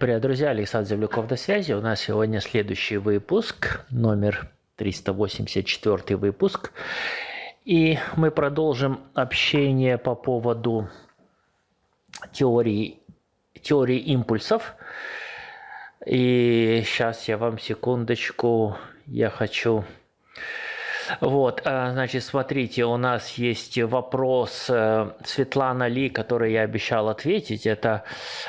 привет, друзья! Александр Земляков на связи. У нас сегодня следующий выпуск, номер 384 выпуск. И мы продолжим общение по поводу теории, теории импульсов. И сейчас я вам секундочку, я хочу вот, э, значит, смотрите, у нас есть вопрос э, Светлана Ли, который я обещал ответить. Это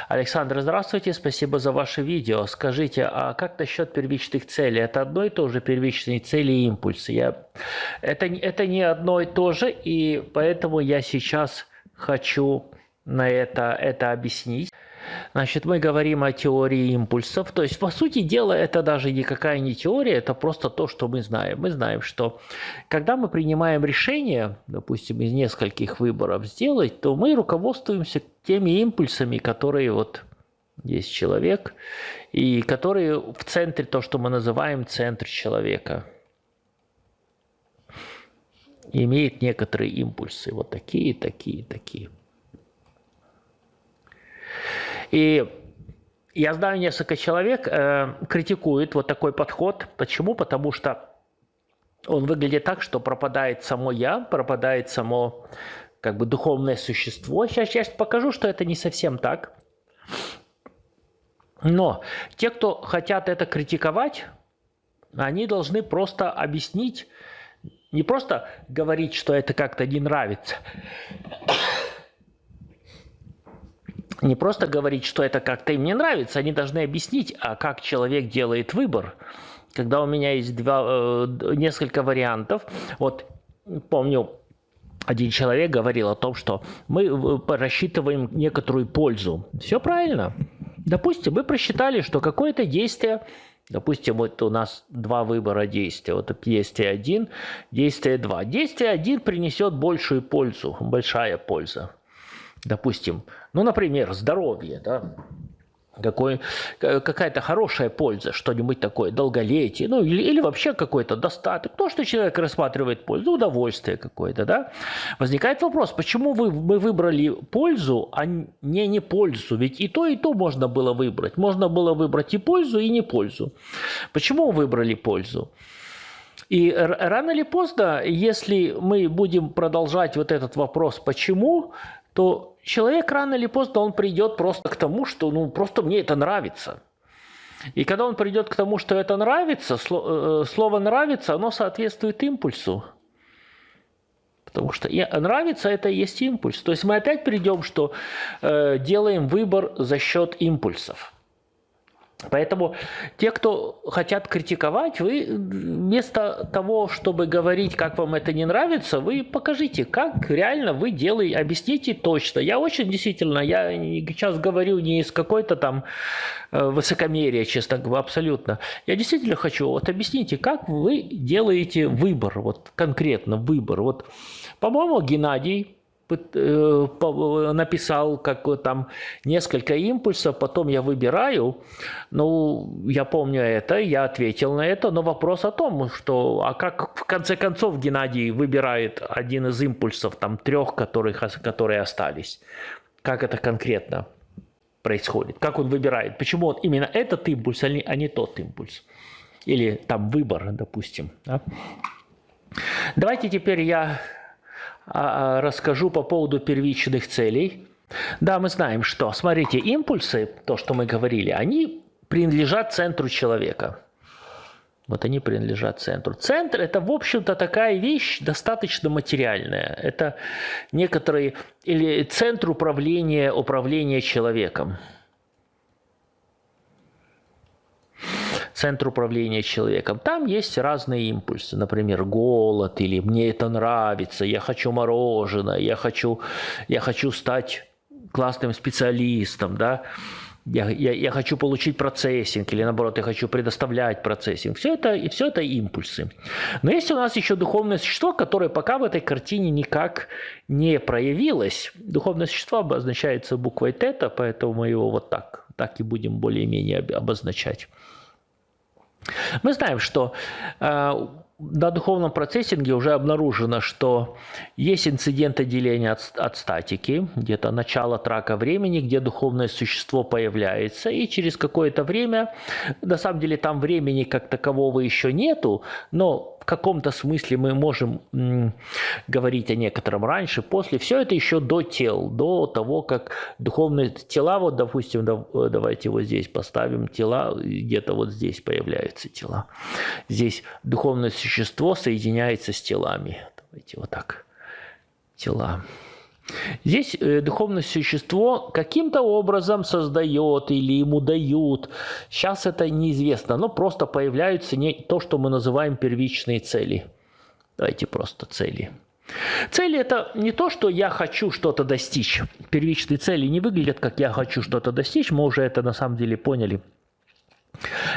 Александр, здравствуйте, спасибо за ваше видео. Скажите, а как насчет первичных целей? Это одно и то же первичные цели и импульсы? Я... Это, это не одно и то же, и поэтому я сейчас хочу на это, это объяснить. Значит, мы говорим о теории импульсов. То есть, по сути дела, это даже никакая не теория, это просто то, что мы знаем. Мы знаем, что когда мы принимаем решение, допустим, из нескольких выборов сделать, то мы руководствуемся теми импульсами, которые вот есть человек, и которые в центре, то, что мы называем центр человека имеет некоторые импульсы, вот такие, такие, такие. И я знаю несколько человек, э, критикуют вот такой подход. Почему? Потому что он выглядит так, что пропадает само я, пропадает само как бы духовное существо. Сейчас я покажу, что это не совсем так. Но те, кто хотят это критиковать, они должны просто объяснить, не просто говорить, что это как-то не нравится, не просто говорить, что это как-то им не нравится, они должны объяснить, а как человек делает выбор. Когда у меня есть два, э, несколько вариантов, вот помню, один человек говорил о том, что мы э, рассчитываем некоторую пользу. Все правильно. Допустим, мы просчитали, что какое-то действие, допустим, вот у нас два выбора действия. Вот действие 1, действие 2. Действие 1 принесет большую пользу, большая польза допустим, ну, например, здоровье, да, какой, какая-то хорошая польза, что-нибудь такое, долголетие, ну или, или вообще какой-то достаток, то, что человек рассматривает пользу, удовольствие какое-то, да. Возникает вопрос, почему вы, мы выбрали пользу, а не не пользу? Ведь и то, и то можно было выбрать. Можно было выбрать и пользу, и не пользу. Почему выбрали пользу? И рано или поздно, если мы будем продолжать вот этот вопрос «почему?», то человек рано или поздно он придет просто к тому, что ну просто мне это нравится. И когда он придет к тому, что это нравится, э, слово нравится, оно соответствует импульсу. Потому что нравится это и есть импульс. То есть мы опять придем, что э, делаем выбор за счет импульсов. Поэтому те, кто хотят критиковать, вы вместо того, чтобы говорить, как вам это не нравится, вы покажите, как реально вы делаете, объясните точно. Я очень действительно, я сейчас говорю не из какой-то там э, высокомерия, честно говоря, абсолютно. Я действительно хочу, вот объясните, как вы делаете выбор, вот конкретно выбор. Вот, по-моему, Геннадий написал как там несколько импульсов, потом я выбираю. Ну, я помню это, я ответил на это, но вопрос о том, что, а как в конце концов Геннадий выбирает один из импульсов, там трех, которых, которые остались. Как это конкретно происходит? Как он выбирает? Почему он именно этот импульс, а не, а не тот импульс? Или там выбор, допустим. Да? Давайте теперь я расскажу по поводу первичных целей. Да, мы знаем, что, смотрите, импульсы, то, что мы говорили, они принадлежат центру человека. Вот они принадлежат центру. Центр – это, в общем-то, такая вещь достаточно материальная. Это некоторые, или центр управления, управления человеком. Центр управления человеком. Там есть разные импульсы, например, голод или мне это нравится, я хочу мороженое, я хочу, я хочу стать классным специалистом, да, я, я, я хочу получить процессинг, или наоборот, я хочу предоставлять процессинг. Все это, и все это импульсы. Но есть у нас еще духовное существо, которое пока в этой картине никак не проявилось. Духовное существо обозначается буквой тета, поэтому мы его вот так, так и будем более-менее обозначать. Мы знаем, что э, на духовном процессинге уже обнаружено, что есть инциденты деления от, от статики, где-то начало трака времени, где духовное существо появляется, и через какое-то время, на самом деле там времени как такового еще нету, но в каком-то смысле мы можем м, говорить о некотором раньше, после. Все это еще до тел, до того, как духовные тела, вот, допустим, да, давайте вот здесь поставим тела, где-то вот здесь появляются тела. Здесь духовное существо соединяется с телами. Давайте вот так. Тела. Здесь э, духовное существо каким-то образом создает или ему дают. Сейчас это неизвестно, но просто появляются не то, что мы называем первичные цели. Давайте просто цели. Цели это не то, что я хочу что-то достичь. Первичные цели не выглядят как я хочу что-то достичь, мы уже это на самом деле поняли.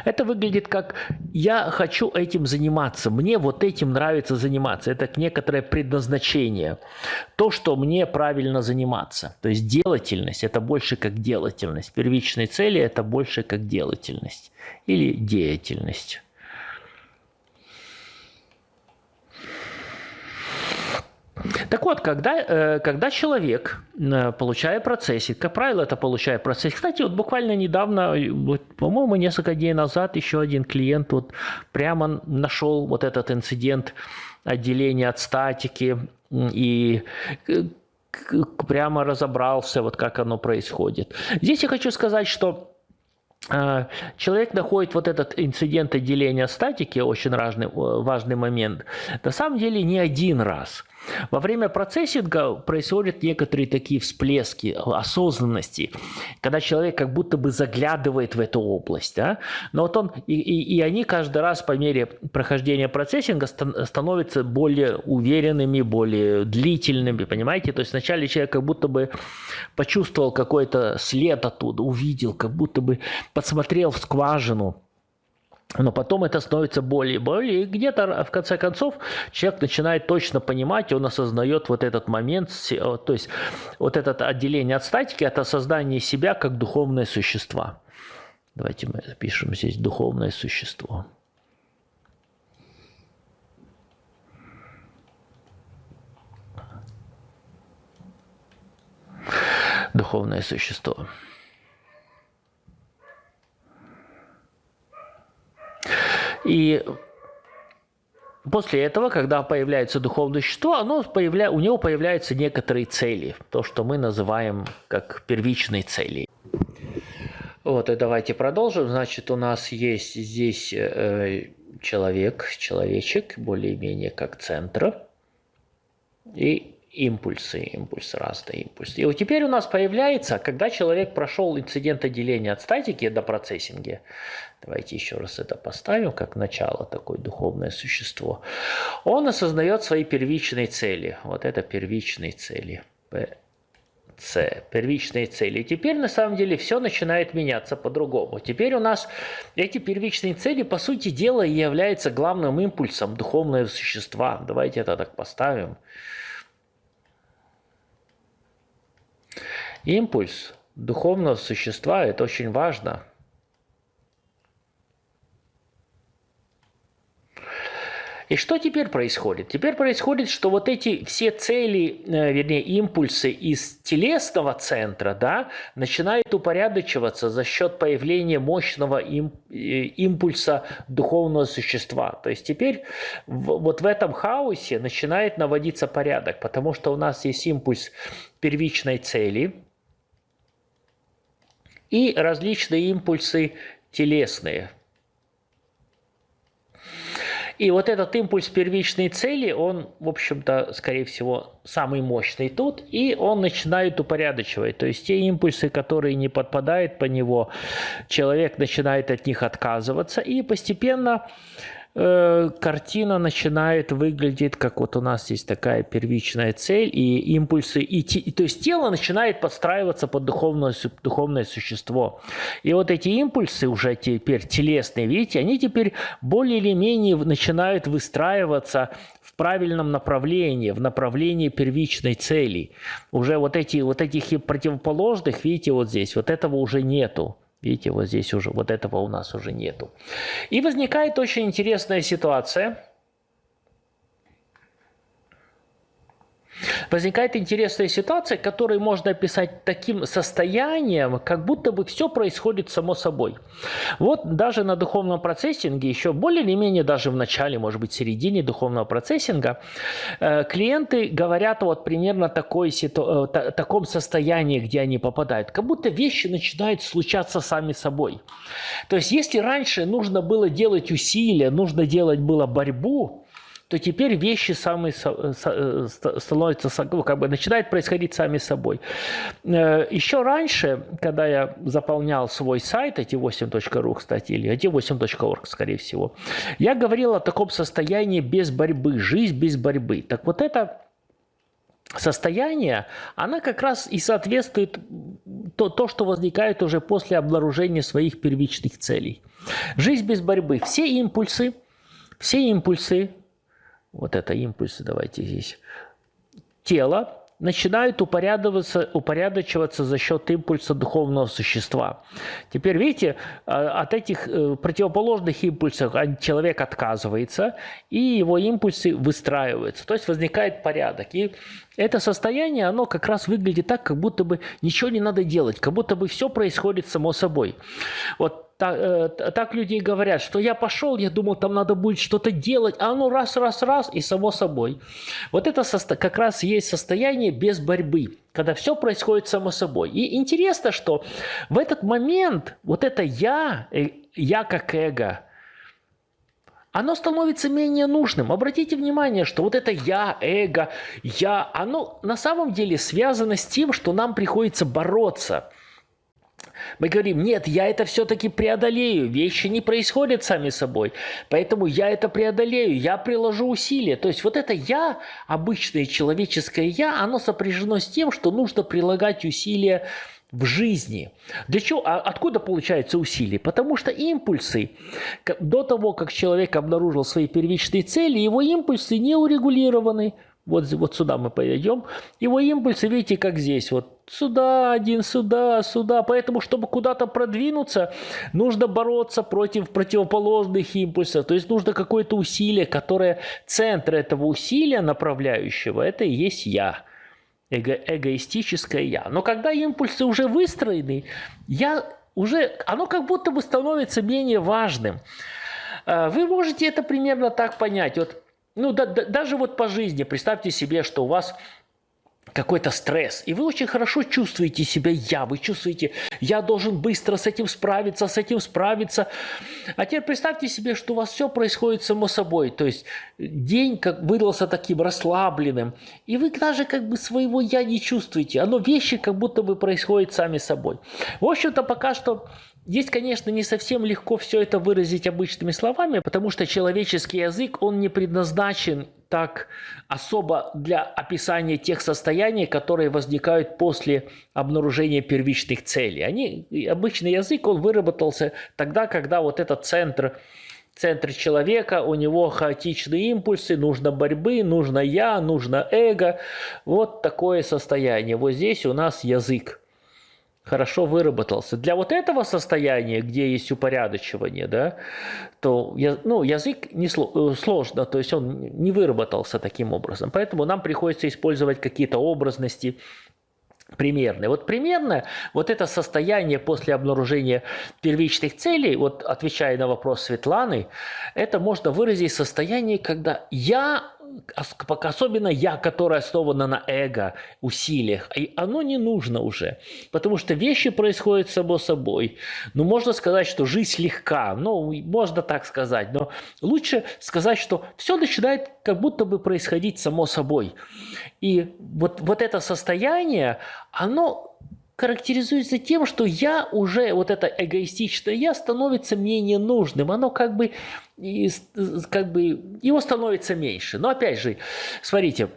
Это выглядит как «я хочу этим заниматься, мне вот этим нравится заниматься». Это некоторое предназначение, то, что мне правильно заниматься. То есть делательность – это больше как делательность. Первичные цели – это больше как делательность или деятельность. Так вот, когда, э, когда человек, э, получая процессинг, как правило, это получая процессинг. Кстати, вот буквально недавно, вот, по-моему, несколько дней назад еще один клиент вот прямо нашел вот этот инцидент отделения от статики и э, прямо разобрался, вот как оно происходит. Здесь я хочу сказать, что человек находит вот этот инцидент отделения статики, очень важный, важный момент, на самом деле не один раз – во время процессинга происходят некоторые такие всплески осознанности, когда человек как будто бы заглядывает в эту область. Да? Но вот он, и, и, и они каждый раз по мере прохождения процессинга становятся более уверенными, более длительными, понимаете? То есть вначале человек как будто бы почувствовал какой-то след оттуда, увидел, как будто бы подсмотрел в скважину, но потом это становится более и более, и где-то в конце концов человек начинает точно понимать, он осознает вот этот момент, то есть вот это отделение от статики, это создание себя как духовное существо. Давайте мы запишем здесь духовное существо. Духовное существо. И После этого, когда появляется духовное существо, оно появля... у него появляются некоторые цели, то, что мы называем как первичные цели. Вот, и давайте продолжим. Значит, у нас есть здесь э, человек, человечек, более-менее как центр. И импульсы, импульс, разные импульсы. И вот теперь у нас появляется, когда человек прошел инцидент отделения от статики до процессинга, давайте еще раз это поставим, как начало такое духовное существо, он осознает свои первичные цели. Вот это первичные цели. С, первичные цели. И теперь на самом деле все начинает меняться по-другому. Теперь у нас эти первичные цели, по сути дела, являются главным импульсом духовного существа. Давайте это так поставим. Импульс духовного существа – это очень важно. И что теперь происходит? Теперь происходит, что вот эти все цели, э, вернее, импульсы из телесного центра, да, начинают упорядочиваться за счет появления мощного э, импульса духовного существа. То есть теперь вот в этом хаосе начинает наводиться порядок, потому что у нас есть импульс первичной цели – и различные импульсы телесные. И вот этот импульс первичной цели, он, в общем-то, скорее всего, самый мощный тут, и он начинает упорядочивать. То есть те импульсы, которые не подпадают по него, человек начинает от них отказываться, и постепенно Э, картина начинает выглядеть, как вот у нас есть такая первичная цель и импульсы, и, и то есть тело начинает подстраиваться под духовное, духовное существо. И вот эти импульсы уже теперь телесные, видите, они теперь более или менее начинают выстраиваться в правильном направлении, в направлении первичной цели. Уже вот, эти, вот этих противоположных, видите, вот здесь, вот этого уже нету. Видите, вот здесь уже, вот этого у нас уже нету. И возникает очень интересная ситуация. Возникает интересная ситуация, которую можно описать таким состоянием, как будто бы все происходит само собой. Вот даже на духовном процессинге, еще более или менее даже в начале, может быть, середине духовного процессинга, э, клиенты говорят вот примерно такой, ситу... Э, таком состоянии, где они попадают, как будто вещи начинают случаться сами собой. То есть если раньше нужно было делать усилия, нужно делать было борьбу, то теперь вещи сами э, становятся, ну, как бы начинают происходить сами собой. Э, Еще раньше, когда я заполнял свой сайт, эти 8.ru, кстати, или эти 8.org, скорее всего, я говорил о таком состоянии без борьбы, жизнь без борьбы. Так вот это состояние, она как раз и соответствует то, то, что возникает уже после обнаружения своих первичных целей. Жизнь без борьбы. Все импульсы, все импульсы вот это импульсы, давайте здесь, тело начинают упорядочиваться, упорядочиваться за счет импульса духовного существа. Теперь, видите, а, от этих э, противоположных импульсов человек отказывается, и его импульсы выстраиваются, то есть возникает порядок. И это состояние, оно как раз выглядит так, как будто бы ничего не надо делать, как будто бы все происходит само собой. Вот так, э, так люди говорят, что я пошел, я думал, там надо будет что-то делать, а оно раз, раз, раз, и само собой. Вот это как раз есть состояние без борьбы, когда все происходит само собой. И интересно, что в этот момент вот это «я», э, «я» как эго, оно становится менее нужным. Обратите внимание, что вот это «я», эго, «я», оно на самом деле связано с тем, что нам приходится бороться – мы говорим, нет, я это все-таки преодолею, вещи не происходят сами собой, поэтому я это преодолею, я приложу усилия. То есть вот это я, обычное человеческое я, оно сопряжено с тем, что нужно прилагать усилия в жизни. Для чего? А откуда получаются усилия? Потому что импульсы, до того, как человек обнаружил свои первичные цели, его импульсы не урегулированы. Вот, вот сюда мы пойдем. Его импульсы, видите, как здесь. Вот сюда один, сюда, сюда. Поэтому, чтобы куда-то продвинуться, нужно бороться против противоположных импульсов. То есть нужно какое-то усилие, которое центр этого усилия направляющего, это и есть я. Эго, эгоистическое я. Но когда импульсы уже выстроены, я уже, оно как будто бы становится менее важным. А, вы можете это примерно так понять. Вот ну, да, да, даже вот по жизни представьте себе, что у вас какой-то стресс, и вы очень хорошо чувствуете себя «я», вы чувствуете «я должен быстро с этим справиться, с этим справиться». А теперь представьте себе, что у вас все происходит само собой, то есть день как выдался таким расслабленным, и вы даже как бы своего «я» не чувствуете, оно вещи как будто бы происходят сами собой. В общем-то, пока что Здесь, конечно, не совсем легко все это выразить обычными словами, потому что человеческий язык, он не предназначен так особо для описания тех состояний, которые возникают после обнаружения первичных целей. Они, обычный язык, он выработался тогда, когда вот этот центр центр человека, у него хаотичные импульсы, нужно борьбы, нужно я, нужно эго. Вот такое состояние. Вот здесь у нас язык хорошо выработался. Для вот этого состояния, где есть упорядочивание, да, то ну, язык не э, сложно, то есть он не выработался таким образом. Поэтому нам приходится использовать какие-то образности, примерные. Вот примерно вот это состояние после обнаружения первичных целей, вот отвечая на вопрос Светланы, это можно выразить состояние, когда я особенно я, которая основана на эго, усилиях, и оно не нужно уже, потому что вещи происходят само собой. Ну, можно сказать, что жизнь легка, ну, можно так сказать, но лучше сказать, что все начинает как будто бы происходить само собой. И вот, вот это состояние, оно характеризуется тем, что я уже, вот это эгоистичное я, становится менее нужным. Оно как бы, как бы, его становится меньше. Но опять же, смотрите,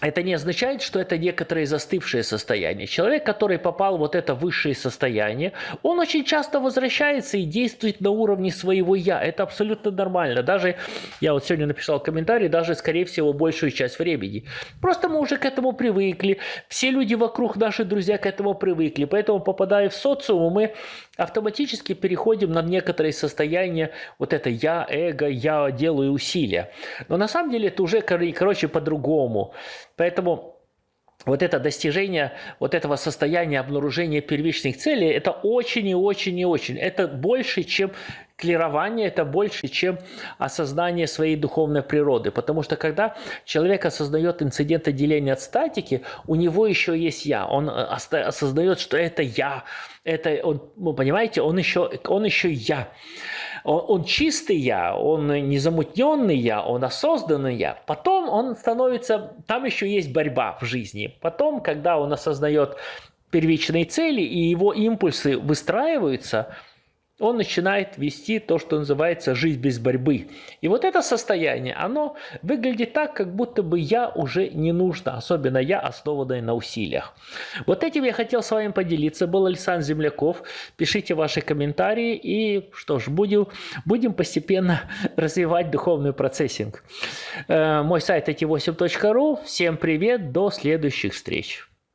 это не означает, что это некоторые застывшие состояния. Человек, который попал в вот это высшее состояние, он очень часто возвращается и действует на уровне своего «я». Это абсолютно нормально. Даже, я вот сегодня написал комментарий, даже, скорее всего, большую часть времени. Просто мы уже к этому привыкли. Все люди вокруг, наши друзья, к этому привыкли. Поэтому, попадая в социум, мы автоматически переходим на некоторые состояния, вот это я, эго, я делаю усилия. Но на самом деле это уже, короче, по-другому. Поэтому вот это достижение вот этого состояния обнаружения первичных целей, это очень и очень и очень. Это больше, чем клирование, это больше, чем осознание своей духовной природы. Потому что когда человек осознает инцидент отделения от статики, у него еще есть я. Он э, осознает, что это я. Это он, вы понимаете, он еще, он еще я. Он, он чистый я, он незамутненный я, он осознанный я. Потом он становится, там еще есть борьба в жизни. Потом, когда он осознает первичные цели и его импульсы выстраиваются – он начинает вести то, что называется жизнь без борьбы. И вот это состояние, оно выглядит так, как будто бы я уже не нужно, особенно я, основанная на усилиях. Вот этим я хотел с вами поделиться. Был Александр Земляков. Пишите ваши комментарии и что ж, будем, будем постепенно развивать духовный процессинг. Э, мой сайт эти8.ру. Всем привет, до следующих встреч.